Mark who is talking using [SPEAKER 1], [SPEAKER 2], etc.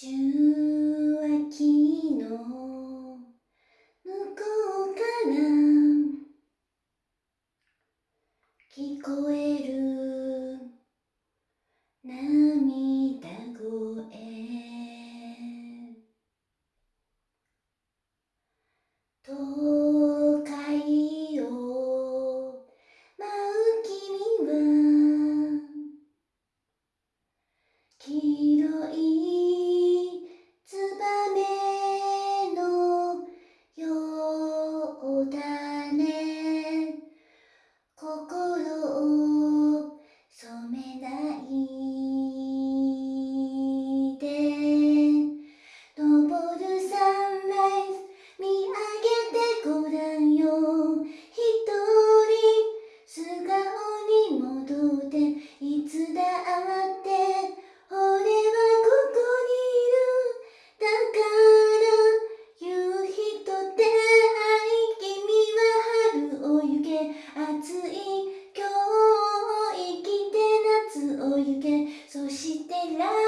[SPEAKER 1] 受話器の向こうから聞こえる涙声。都会を舞う君は黄色い Leyla